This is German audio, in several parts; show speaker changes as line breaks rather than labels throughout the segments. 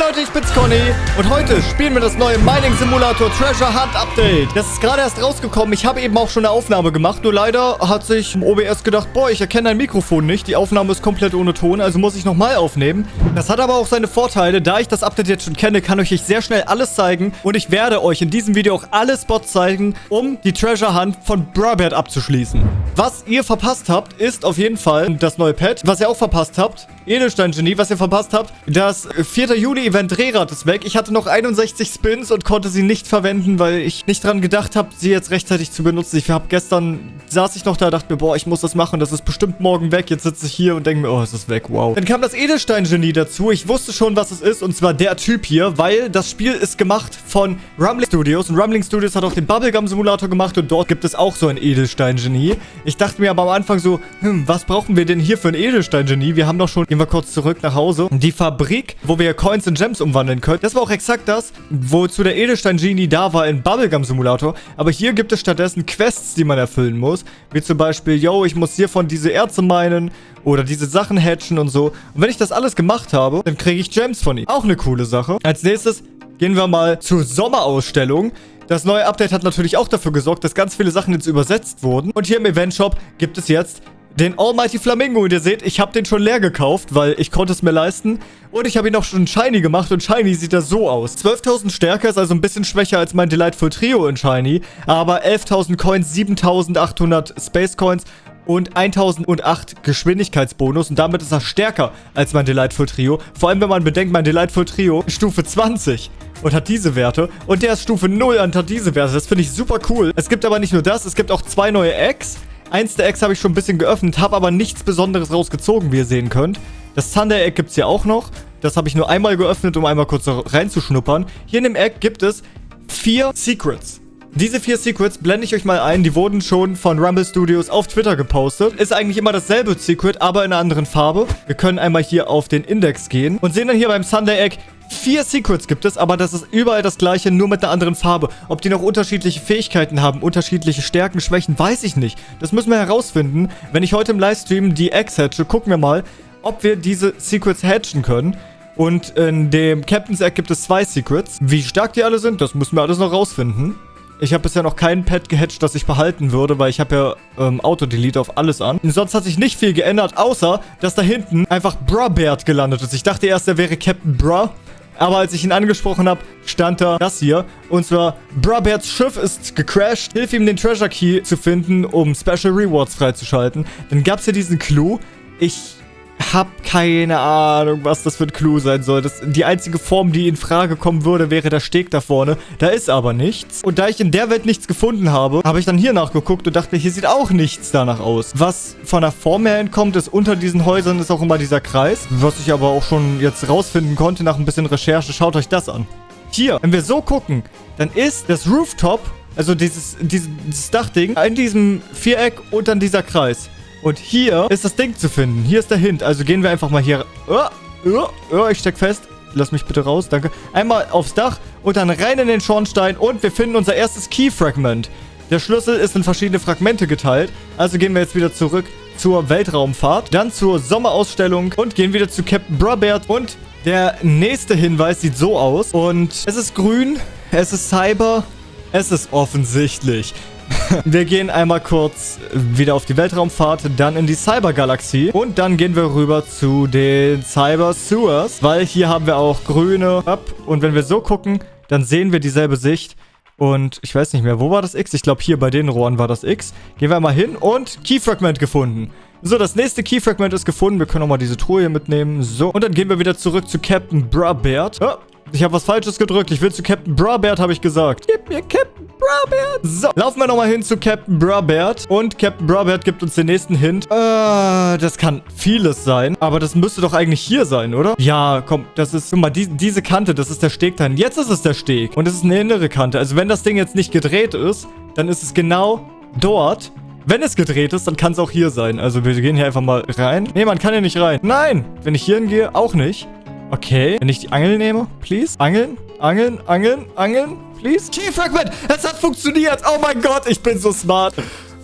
Leute, ich bin's Conny und heute spielen wir das neue Mining Simulator Treasure Hunt Update. Das ist gerade erst rausgekommen. Ich habe eben auch schon eine Aufnahme gemacht, nur leider hat sich OBS gedacht, boah, ich erkenne dein Mikrofon nicht. Die Aufnahme ist komplett ohne Ton, also muss ich nochmal aufnehmen. Das hat aber auch seine Vorteile. Da ich das Update jetzt schon kenne, kann ich euch sehr schnell alles zeigen und ich werde euch in diesem Video auch alle Spots zeigen, um die Treasure Hunt von Brabert abzuschließen. Was ihr verpasst habt, ist auf jeden Fall das neue Pad. Was ihr auch verpasst habt, Edelstein-Genie, was ihr verpasst habt, das 4. Juli-Event Drehrad ist weg. Ich hatte noch 61 Spins und konnte sie nicht verwenden, weil ich nicht dran gedacht habe, sie jetzt rechtzeitig zu benutzen. Ich habe gestern, saß ich noch da, dachte mir, boah, ich muss das machen, das ist bestimmt morgen weg. Jetzt sitze ich hier und denke mir, oh, es ist weg, wow. Dann kam das Edelstein-Genie dazu. Ich wusste schon, was es ist, und zwar der Typ hier, weil das Spiel ist gemacht von Rumbling Studios und Rumbling Studios hat auch den Bubblegum-Simulator gemacht und dort gibt es auch so ein Edelstein-Genie. Ich dachte mir aber am Anfang so, hm, was brauchen wir denn hier für ein Edelstein-Genie? Wir haben doch schon, gehen wir kurz zurück nach Hause. Die Fabrik, wo wir Coins in Gems umwandeln können. Das war auch exakt das, wozu der Edelstein-Genie da war in Bubblegum-Simulator. Aber hier gibt es stattdessen Quests, die man erfüllen muss. Wie zum Beispiel, yo, ich muss hiervon diese Erze meinen oder diese Sachen hatchen und so. Und wenn ich das alles gemacht habe, dann kriege ich Gems von ihm. Auch eine coole Sache. Als nächstes gehen wir mal zur Sommerausstellung. Das neue Update hat natürlich auch dafür gesorgt, dass ganz viele Sachen jetzt übersetzt wurden. Und hier im Event Shop gibt es jetzt den Almighty Flamingo. Und ihr seht, ich habe den schon leer gekauft, weil ich konnte es mir leisten. Und ich habe ihn auch schon Shiny gemacht. Und Shiny sieht da so aus. 12.000 Stärke ist also ein bisschen schwächer als mein Delightful Trio in Shiny. Aber 11.000 Coins, 7.800 Space Coins und 1008 Geschwindigkeitsbonus und damit ist er stärker als mein Delightful Trio. Vor allem, wenn man bedenkt, mein Delightful Trio Stufe 20 und hat diese Werte und der ist Stufe 0 und hat diese Werte. Das finde ich super cool. Es gibt aber nicht nur das, es gibt auch zwei neue Eggs. Eins der Eggs habe ich schon ein bisschen geöffnet, habe aber nichts Besonderes rausgezogen, wie ihr sehen könnt. Das Thunder Egg gibt es hier auch noch. Das habe ich nur einmal geöffnet, um einmal kurz reinzuschnuppern. Hier in dem Egg gibt es vier Secrets. Diese vier Secrets blende ich euch mal ein. Die wurden schon von Rumble Studios auf Twitter gepostet. Ist eigentlich immer dasselbe Secret, aber in einer anderen Farbe. Wir können einmal hier auf den Index gehen und sehen dann hier beim Sunday Egg, Vier Secrets gibt es, aber das ist überall das gleiche, nur mit einer anderen Farbe. Ob die noch unterschiedliche Fähigkeiten haben, unterschiedliche Stärken, Schwächen, weiß ich nicht. Das müssen wir herausfinden. Wenn ich heute im Livestream die Eggs hatche, gucken wir mal, ob wir diese Secrets hatchen können. Und in dem Captain's Egg gibt es zwei Secrets. Wie stark die alle sind, das müssen wir alles noch rausfinden. Ich habe bisher noch kein Pet gehatcht, das ich behalten würde, weil ich habe ja ähm, Auto-Delete auf alles an. Und sonst hat sich nicht viel geändert, außer, dass da hinten einfach Brabert gelandet ist. Ich dachte erst, er wäre Captain Bra. Aber als ich ihn angesprochen habe, stand da das hier. Und zwar, Braberts Schiff ist gecrashed. Hilf ihm, den Treasure Key zu finden, um Special Rewards freizuschalten. Dann gab es hier diesen Clou. Ich hab keine Ahnung, was das für ein Clou sein soll. Das, die einzige Form, die in Frage kommen würde, wäre der Steg da vorne. Da ist aber nichts. Und da ich in der Welt nichts gefunden habe, habe ich dann hier nachgeguckt und dachte, hier sieht auch nichts danach aus. Was von der Form her entkommt, ist unter diesen Häusern ist auch immer dieser Kreis. Was ich aber auch schon jetzt rausfinden konnte nach ein bisschen Recherche. Schaut euch das an. Hier, wenn wir so gucken, dann ist das Rooftop, also dieses, dieses Dachding, in diesem Viereck und dann dieser Kreis. Und hier ist das Ding zu finden. Hier ist der Hint. Also gehen wir einfach mal hier... Oh, oh, oh, ich steck fest. Lass mich bitte raus, danke. Einmal aufs Dach und dann rein in den Schornstein und wir finden unser erstes Key-Fragment. Der Schlüssel ist in verschiedene Fragmente geteilt. Also gehen wir jetzt wieder zurück zur Weltraumfahrt, dann zur Sommerausstellung und gehen wieder zu Captain Brabert. Und der nächste Hinweis sieht so aus. Und es ist grün, es ist Cyber, es ist offensichtlich. Wir gehen einmal kurz wieder auf die Weltraumfahrt, dann in die Cybergalaxie und dann gehen wir rüber zu den Cyber Sewers, weil hier haben wir auch grüne Up und wenn wir so gucken, dann sehen wir dieselbe Sicht. Und ich weiß nicht mehr, wo war das X? Ich glaube, hier bei den Rohren war das X. Gehen wir mal hin und Keyfragment gefunden. So, das nächste Keyfragment ist gefunden. Wir können auch mal diese Truhe hier mitnehmen. So, und dann gehen wir wieder zurück zu Captain Brabert. Oh, ich habe was Falsches gedrückt. Ich will zu Captain Brabert, habe ich gesagt. Gib mir Captain Brabert. So, laufen wir nochmal hin zu Captain Brabert. Und Captain Brabert gibt uns den nächsten Hint. Äh, das kann vieles sein. Aber das müsste doch eigentlich hier sein, oder? Ja, komm, das ist, guck mal, die, diese Kante, das ist der Steg dahin. Jetzt ist es der Steg. Und es ist eine innere Kante. Also wenn das Ding jetzt nicht gedreht ist, dann ist es genau dort. Wenn es gedreht ist, dann kann es auch hier sein. Also wir gehen hier einfach mal rein. Nee, man kann hier nicht rein. Nein, wenn ich hier hingehe, auch nicht. Okay. Wenn ich die Angel nehme, please. Angeln, angeln, angeln, angeln, please. Key Fragment. Es hat funktioniert. Oh mein Gott, ich bin so smart.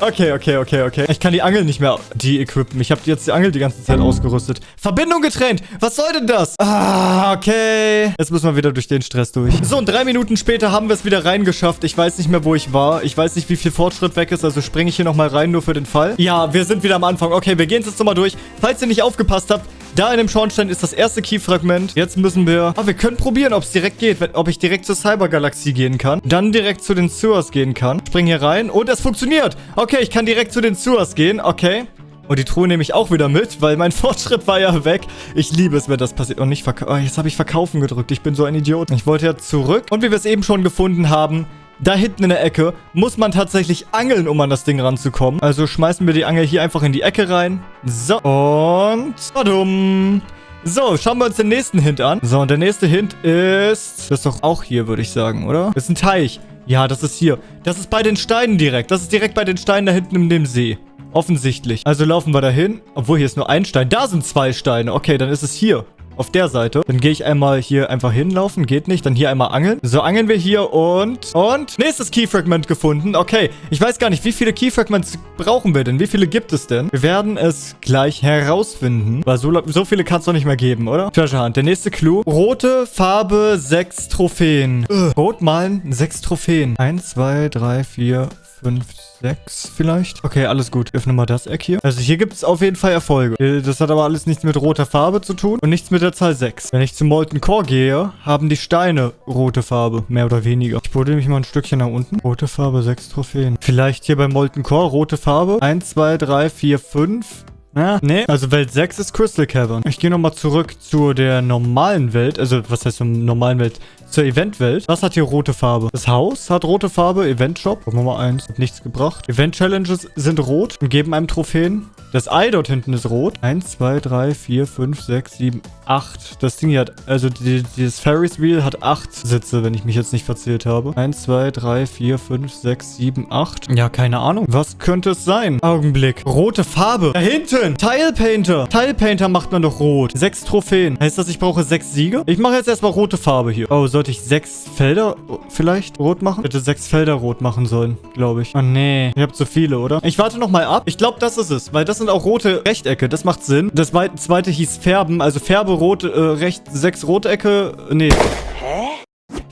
Okay, okay, okay, okay. Ich kann die Angel nicht mehr de-equippen. Ich habe jetzt die Angel die ganze Zeit ausgerüstet. Verbindung getrennt. Was soll denn das? Ah, okay. Jetzt müssen wir wieder durch den Stress durch. So, und drei Minuten später haben wir es wieder reingeschafft. Ich weiß nicht mehr, wo ich war. Ich weiß nicht, wie viel Fortschritt weg ist. Also springe ich hier nochmal rein, nur für den Fall. Ja, wir sind wieder am Anfang. Okay, wir gehen jetzt nochmal durch. Falls ihr nicht aufgepasst habt, da in dem Schornstein ist das erste Key-Fragment. Jetzt müssen wir... Ah, wir können probieren, ob es direkt geht. Ob ich direkt zur Cybergalaxie gehen kann. Dann direkt zu den Sewers gehen kann. Spring hier rein. Und es funktioniert. Okay, ich kann direkt zu den Sewers gehen. Okay. Und die Truhe nehme ich auch wieder mit, weil mein Fortschritt war ja weg. Ich liebe es, wenn das passiert. Und nicht verkaufen. Oh, jetzt habe ich verkaufen gedrückt. Ich bin so ein Idiot. Ich wollte ja zurück. Und wie wir es eben schon gefunden haben, da hinten in der Ecke muss man tatsächlich angeln, um an das Ding ranzukommen. Also schmeißen wir die Angel hier einfach in die Ecke rein. So, und... Badum. So, schauen wir uns den nächsten Hint an. So, und der nächste Hint ist... Das ist doch auch hier, würde ich sagen, oder? Das ist ein Teich. Ja, das ist hier. Das ist bei den Steinen direkt. Das ist direkt bei den Steinen da hinten in dem See. Offensichtlich. Also laufen wir dahin. Obwohl, hier ist nur ein Stein. Da sind zwei Steine. Okay, dann ist es hier auf der Seite. Dann gehe ich einmal hier einfach hinlaufen. Geht nicht. Dann hier einmal angeln. So, angeln wir hier und... Und nächstes Keyfragment gefunden. Okay, ich weiß gar nicht, wie viele Keyfragments brauchen wir denn? Wie viele gibt es denn? Wir werden es gleich herausfinden. Weil so, so viele kann es doch nicht mehr geben, oder? Treasure Hunt. Der nächste Clou. Rote Farbe, sechs Trophäen. Ugh. Rot malen, sechs Trophäen. Eins, zwei, drei, vier, fünf, sechs vielleicht. Okay, alles gut. Öffne mal das Eck hier. Also hier gibt es auf jeden Fall Erfolge. Äh, das hat aber alles nichts mit roter Farbe zu tun und nichts mit der Zahl 6. Wenn ich zum Molten Core gehe, haben die Steine rote Farbe. Mehr oder weniger. Ich buddel mich mal ein Stückchen nach unten. Rote Farbe, sechs Trophäen. Vielleicht hier beim Molten Core rote Farbe. Eins, zwei, drei, vier, fünf. Ja, nee. Also Welt 6 ist Crystal Cavern. Ich gehe nochmal zurück zu der normalen Welt. Also, was heißt zur normalen Welt? Zur Eventwelt. Was hat hier rote Farbe? Das Haus hat rote Farbe. Event Shop. Nummer 1. Hat nichts gebracht. Event Challenges sind rot und geben einem Trophäen. Das Ei dort hinten ist rot. 1, 2, 3, 4, 5, 6, 7, 8. Das Ding hier hat, also die, dieses Ferris Wheel hat 8 Sitze, wenn ich mich jetzt nicht verzählt habe. 1, 2, 3, 4, 5, 6, 7, 8. Ja, keine Ahnung. Was könnte es sein? Augenblick. Rote Farbe. Da hinten. Tile Painter. Tile Painter macht man doch rot. 6 Trophäen. Heißt das, ich brauche 6 Siege? Ich mache jetzt erstmal rote Farbe hier. Oh, sollte ich 6 Felder vielleicht rot machen? Ich hätte 6 Felder rot machen sollen, glaube ich. Oh, nee. Ihr habt so viele, oder? Ich warte nochmal ab. Ich glaube, das ist es, weil das sind auch rote Rechtecke. Das macht Sinn. Das zweite hieß Färben. Also Färbe rot, äh, recht, sechs Rotecke. Nee. Hä?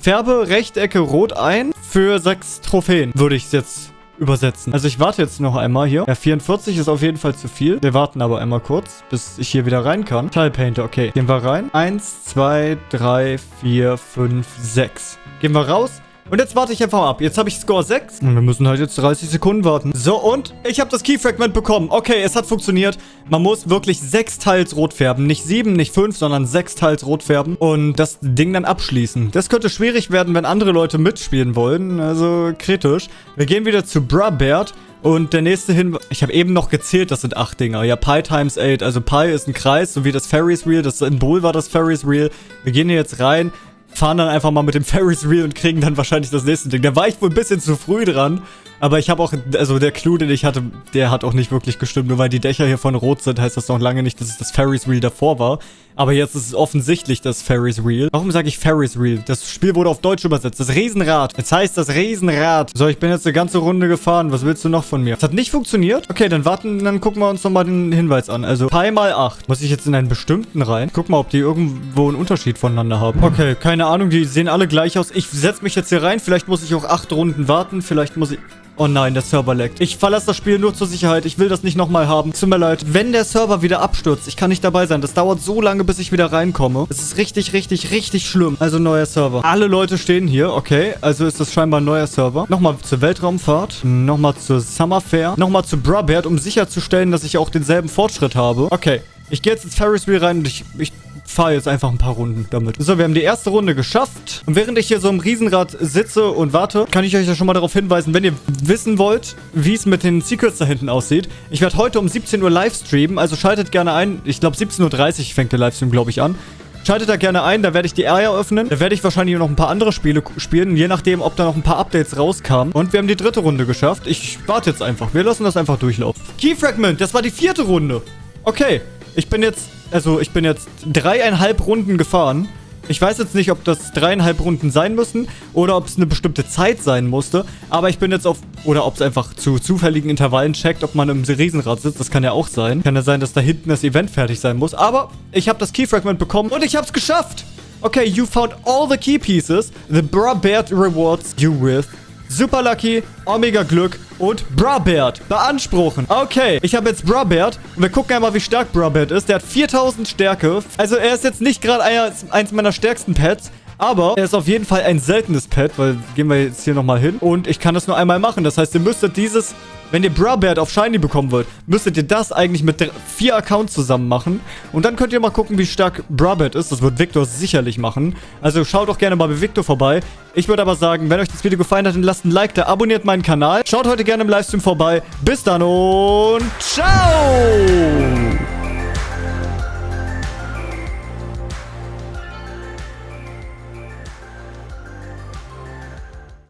Färbe Rechtecke rot ein für sechs Trophäen, würde ich es jetzt übersetzen. Also ich warte jetzt noch einmal hier. Ja, 44 ist auf jeden Fall zu viel. Wir warten aber einmal kurz, bis ich hier wieder rein kann. Tile Painter, okay. Gehen wir rein. Eins, zwei, drei, vier, fünf, sechs. Gehen wir raus. Und jetzt warte ich einfach ab. Jetzt habe ich Score 6. Und wir müssen halt jetzt 30 Sekunden warten. So, und ich habe das Key-Fragment bekommen. Okay, es hat funktioniert. Man muss wirklich sechs Teils rot färben. Nicht sieben, nicht fünf, sondern sechs Teils rot färben. Und das Ding dann abschließen. Das könnte schwierig werden, wenn andere Leute mitspielen wollen. Also kritisch. Wir gehen wieder zu Brabert. Und der nächste Hinweis, ich habe eben noch gezählt, das sind acht Dinger. Ja, Pi times 8. Also Pi ist ein Kreis, so wie das Ferris Wheel. Das Symbol war das Ferris Wheel. Wir gehen hier jetzt rein fahren dann einfach mal mit dem Ferris Wheel und kriegen dann wahrscheinlich das nächste Ding. Da war ich wohl ein bisschen zu früh dran. Aber ich habe auch, also der Clou, den ich hatte, der hat auch nicht wirklich gestimmt. Nur weil die Dächer hier von rot sind, heißt das noch lange nicht, dass es das Ferris Wheel davor war. Aber jetzt ist es offensichtlich das Ferris Wheel. Warum sage ich Ferris Wheel? Das Spiel wurde auf Deutsch übersetzt. Das Riesenrad. Jetzt heißt das Riesenrad. So, ich bin jetzt eine ganze Runde gefahren. Was willst du noch von mir? Es hat nicht funktioniert? Okay, dann warten, dann gucken wir uns nochmal den Hinweis an. Also, Pi mal 8. Muss ich jetzt in einen bestimmten rein? Guck mal, ob die irgendwo einen Unterschied voneinander haben. Okay, keine Ahnung. Die sehen alle gleich aus. Ich setze mich jetzt hier rein. Vielleicht muss ich auch 8 Runden warten. Vielleicht muss ich... Oh nein, der Server leckt. Ich verlasse das Spiel nur zur Sicherheit. Ich will das nicht nochmal haben. Tut mir leid. Wenn der Server wieder abstürzt, ich kann nicht dabei sein. Das dauert so lange, bis ich wieder reinkomme. Es ist richtig, richtig, richtig schlimm. Also neuer Server. Alle Leute stehen hier. Okay, also ist das scheinbar ein neuer Server. Nochmal zur Weltraumfahrt. Nochmal zur Summer Fair. Nochmal zu Brabert, um sicherzustellen, dass ich auch denselben Fortschritt habe. Okay. Ich gehe jetzt ins Ferris Wheel rein und ich, ich fahre jetzt einfach ein paar Runden damit. So, wir haben die erste Runde geschafft. Und während ich hier so im Riesenrad sitze und warte, kann ich euch ja schon mal darauf hinweisen, wenn ihr wissen wollt, wie es mit den Secrets da hinten aussieht. Ich werde heute um 17 Uhr live streamen, also schaltet gerne ein. Ich glaube 17.30 Uhr fängt der Livestream, glaube ich, an. Schaltet da gerne ein, da werde ich die Area öffnen. Da werde ich wahrscheinlich noch ein paar andere Spiele spielen, je nachdem, ob da noch ein paar Updates rauskamen. Und wir haben die dritte Runde geschafft. Ich warte jetzt einfach. Wir lassen das einfach durchlaufen. Key Fragment, das war die vierte Runde. Okay, ich bin jetzt, also ich bin jetzt dreieinhalb Runden gefahren. Ich weiß jetzt nicht, ob das dreieinhalb Runden sein müssen oder ob es eine bestimmte Zeit sein musste. Aber ich bin jetzt auf... Oder ob es einfach zu zufälligen Intervallen checkt, ob man im Riesenrad sitzt. Das kann ja auch sein. Kann ja sein, dass da hinten das Event fertig sein muss. Aber ich habe das Keyfragment bekommen und ich habe es geschafft. Okay, you found all the key pieces. The Brabert rewards you with Super Lucky, Omega Glück und Brabert beanspruchen. Okay, ich habe jetzt Brabert und wir gucken einmal, wie stark Brabert ist. Der hat 4000 Stärke. Also er ist jetzt nicht gerade eins meiner stärksten Pets, aber er ist auf jeden Fall ein seltenes Pet, weil gehen wir jetzt hier nochmal hin. Und ich kann das nur einmal machen. Das heißt, ihr müsstet dieses wenn ihr Brabert auf Shiny bekommen wollt, müsstet ihr das eigentlich mit vier Accounts zusammen machen. Und dann könnt ihr mal gucken, wie stark Brabert ist. Das wird Victor sicherlich machen. Also schaut doch gerne mal bei Victor vorbei. Ich würde aber sagen, wenn euch das Video gefallen hat, dann lasst ein Like da, abonniert meinen Kanal. Schaut heute gerne im Livestream vorbei. Bis dann und ciao!